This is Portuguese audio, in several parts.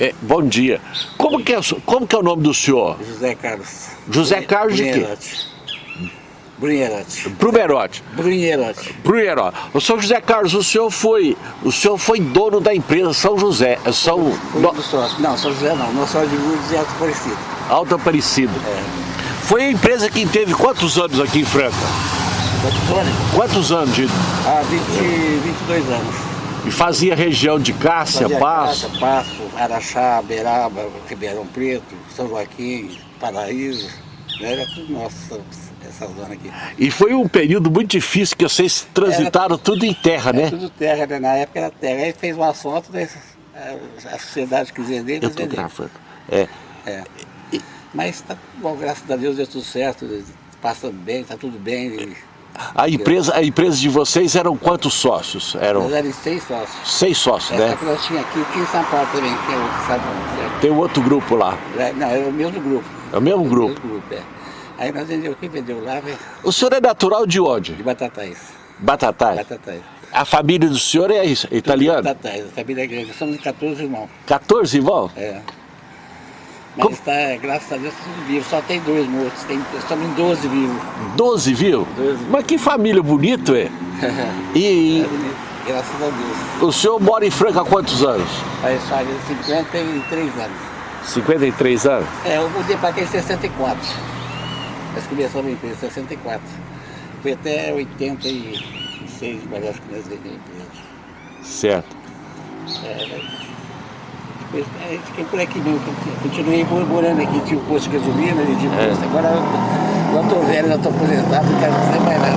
É, bom dia. Como que, é, como que é o nome do senhor? José Carlos. José Carlos de quê? Brunherotti. Brumerotti. Brunherotti. Brunherotti. O senhor José Carlos, o senhor foi, o senhor foi dono da empresa São José, é São... Fui do- sócio. Não, São José não. Não sócio de Lourdes e Alto Parecido. Alto Aparecido. É. Foi a empresa que teve quantos anos aqui em Franca? Botizone? Quantos anos de, Há 20, 22 anos. E fazia região de Cássia, Fazia Passo? Cássia, Passo, Araxá, Beraba, Ribeirão Preto, São Joaquim, Paraíso. né? Era tudo nosso, essa zona aqui. E foi um período muito difícil que vocês transitaram tudo em terra, Era né? tudo terra, né? Na época era terra. Aí fez uma asfalto, né? a sociedade quis vender, Eu vender. gravando. É. É. Mas tá bom, graças a Deus deu tudo certo, passa bem, tá tudo bem. E A empresa, a empresa de vocês eram quantos sócios? Eram Nós éramos seis sócios. seis sócios, É, né? só que nós tínhamos aqui, aqui em São Paulo também, que é outro, sabe? Tem um outro grupo lá. É, Não, é o mesmo grupo. É o mesmo O grupo. mesmo grupo, é. Aí nós vendeu aqui, vendeu lá, velho, O senhor é natural de onde? de Batatais. Batatais. Batatais. A família do senhor é isso, é italiana? Batatais, a família é grande, somos 14 irmãos. 14 irmãos? É. Mas Como- tá, graças a Deus, tá tudo vivo. Só tem dois mortos, tem, somos em 12 vivos. 12, viu? 12. Mas que família bonita, é? E, É bonito, graças a Deus. o senhor mora em Franca há quantos anos? Aí faz 53 anos. 53 anos? É, eu mudei para cá em 64. Nós começamos a empresa em 64. Foi até 86, parece que nós vendemos a empresa. Certo. É, mas fiquei por aqui mesmo, continuei morando aqui, tinha o posto de gasolina, e de É. posto. Agora eu tô velho, eu tô aposentado, não quero fazer mais nada.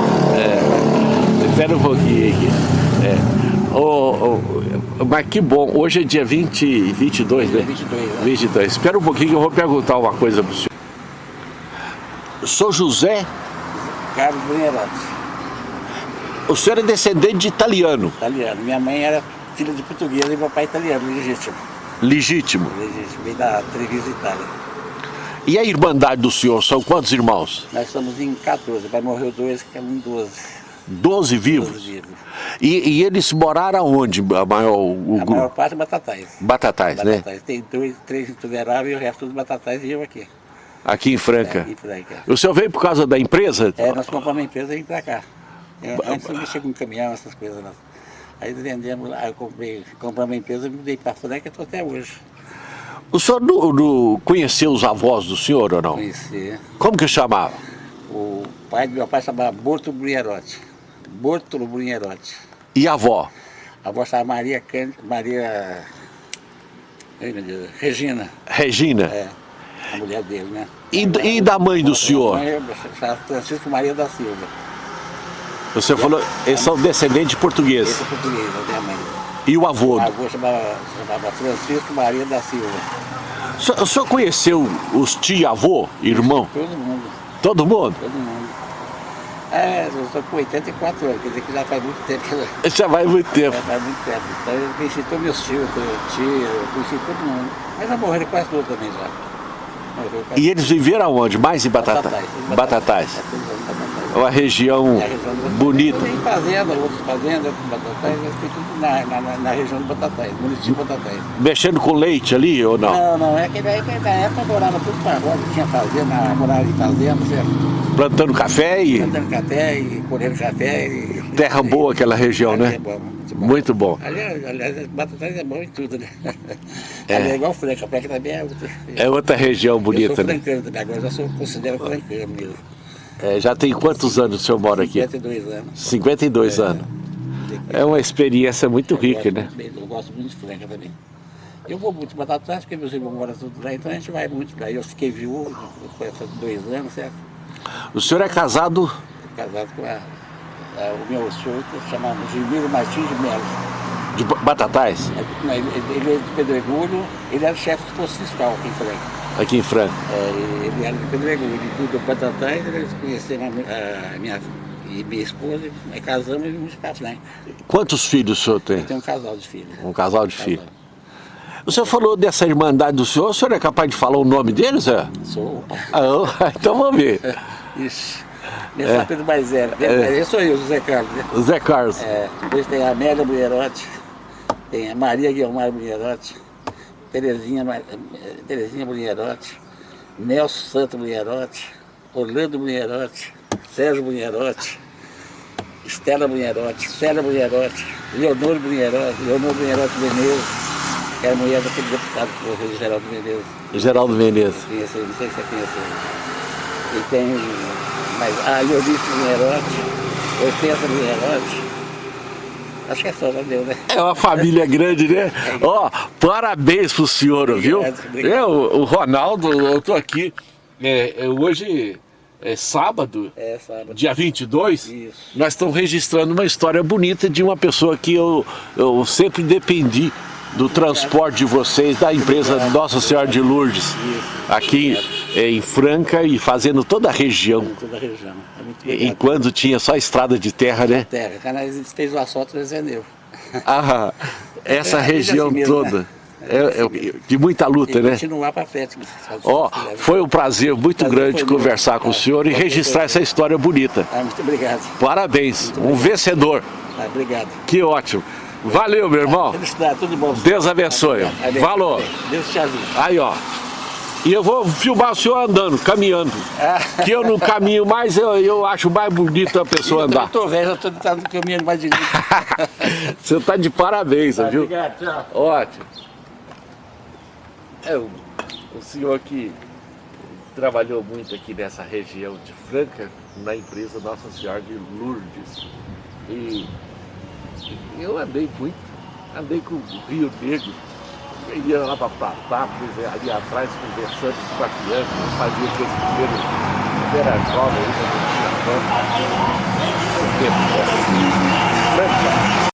Espera um pouquinho aqui. É. Ô, ô, mas que bom, hoje é dia 20, 22, né? 22, né? 22. Espera um pouquinho que eu vou perguntar uma coisa pro senhor. Sou José, Carlos Brunherotti, o senhor é descendente de italiano, italiano. Minha mãe era filha de portuguesa e meu pai italiano, legítimo. Legítimo. Legítimo, veio da Treviso, Itália. E a irmandade do senhor, são quantos irmãos? Nós somos em 14, vai morrer dois, ficamos em 12. 12 12 vivos? vivos. E, e eles moraram onde, a maior, o A grupo? maior parte é batatais. Batatais, né? Batatais. Tem dois, três Tuverava e o resto dos batatais e eu aqui. Aqui em Franca. É, em Franca. O senhor veio por causa da empresa? É, nós compramos uma empresa e vim pra cá. Eu, antes eu mexia com caminhão, essas coisas. Nós. Aí vendemos lá, eu comprei, compramos uma empresa e mudei pra Franca e estou até hoje. O senhor não, não conheceu os avós do senhor ou não? Conheci. Como que chamava? O pai do meu pai chamava Bortolo Brunherotti. Bortolo Brunherotti. E a avó? A avó chamava Maria Can... Maria... Ai, meu Deus. Regina. Regina? É. A mulher dele, né? E, e da mãe do senhor? A mãe Francisco Maria da Silva. Você falou, eles são descendentes Esse portugueses. é português, a minha mãe. E o avô? A avó chamava, chamava Francisco Maria da Silva. O senhor, o senhor conheceu os tia-avô, irmão? Todo mundo, Todo mundo? todo mundo. É, eu estou com 84 anos, quer dizer que já faz muito tempo que Já vai muito tempo. já faz muito tempo. Então eu conheci todos meus tios, tio, eu conheci todo mundo. Mas já morreram quase todos também já. E eles viveram aonde? Mais em Batatais? Batatais. É. Uma região bonita. Tem fazenda, outras fazendas, batatais, mas tem tudo na, na, na- região do Batatais, município de Batatais. Mexendo com leite ali ou não? Não, não, é que época, na época morava tudo para roda, tinha fazenda, morava em fazenda, certo? Plantando café e Plantando café e colhendo café e... terra boa aquela região, né? Bom, muito bom. Muito bom. Aliás, aliás, Batatais é bom em tudo, né? É. É, é igual Franca, Franca também é outra. É outra região eu bonita, sou né? francano também, agora já sou, considero francano mesmo. É, já tem quantos anos o senhor mora aqui? 52 anos. 52 anos. É uma experiência muito Eu rica, gosto né? Eu gosto muito de Franca também. Eu vou muito para Batatais, porque meus irmãos moram tudo lá, então a gente vai muito para aí. Eu fiquei viúvo faz dois anos, certo? O senhor é casado Casado com a, a- o meu senhor, que se chama Gilmiro Martins de Melo. de Ba- Batatais, Ele, ele- ele é de Pedregulho, ele era chefe do posto fiscal aqui em Franca. aqui em Franca. É, ele era de Pedregulho, ele para Batatais, eles conheceram a, a minha, e minha esposa, nós casamos e vimos para Franca. Quantos filhos o senhor tem? Tem um casal de filhos. Um casal de filhos. O senhor falou dessa irmandade do senhor, o senhor é capaz de falar o nome deles, Zé? Sou. Ah, então vamos ver. Ixi. Meu é. Pedro Baizera. É. Esse sou eu, José Carlos. Né? O Zé Carlos. É, depois tem a Amélia Mulherotti, tem a Maria Guilmar Mulherotti, Terezinha, Terezinha Bunherotti, Nelson Santo Bunherotti, Orlando Bunherotti, Sérgio Bunherotti, Estela Bunherotti, Célia Bunherotti, Leonor Bunherotti, Leonor Bunherotti Menezes, que era mulher daquele deputado que morreu, Geraldo Menezes. Geraldo Menezes. Não sei se você conhece. E tem mais, a Eunice Bunherotti, Hortência Bunherotti. Acho que é só, deu, né? É uma família grande, né? Ó, parabéns pro senhor, viu? Obrigado. É, o, o Ronaldo, eu tô aqui, é, é, hoje é sábado, É, sábado. dia 22, Isso. nós estamos registrando uma história bonita de uma pessoa que eu, eu sempre dependi do transporte de vocês, da empresa Nossa Senhora de Lourdes, Isso. aqui em Franca e fazendo toda a região, Em toda a região. É muito e quando tinha só estrada de terra, né? Terra, canais fez o asfalto do Zeneu. Ah, essa É, região assim toda, né? é, é de muita luta, E né? continuar para frente. Ó, foi um prazer muito Prazer grande conversar com o Ah, senhor e registrar essa história bonita. Ah, muito obrigado. Parabéns, um vencedor. Ah, obrigado. Que ótimo. Valeu, meu irmão. Felicidade, tudo bom. Deus abençoe. Falou. Deus te ajude. Aí, ó. E eu vou filmar o senhor andando, caminhando. Ah. Que eu não caminho mais, eu, eu acho mais bonito a pessoa Eu andar. tô velho, eu tô tentando caminhando mais direito. Você tá de parabéns, viu? Obrigado, tchau. Ótimo. É o, o senhor que trabalhou muito aqui nessa região de Franca, na empresa Nossa Senhora de Lourdes. E eu andei muito, andei com o Rio Negro, eu ia lá para Patápolis, ali atrás, conversando com a criança, fazia aqueles primeiros, era jovem, ainda não tinha fama. O tempo, né?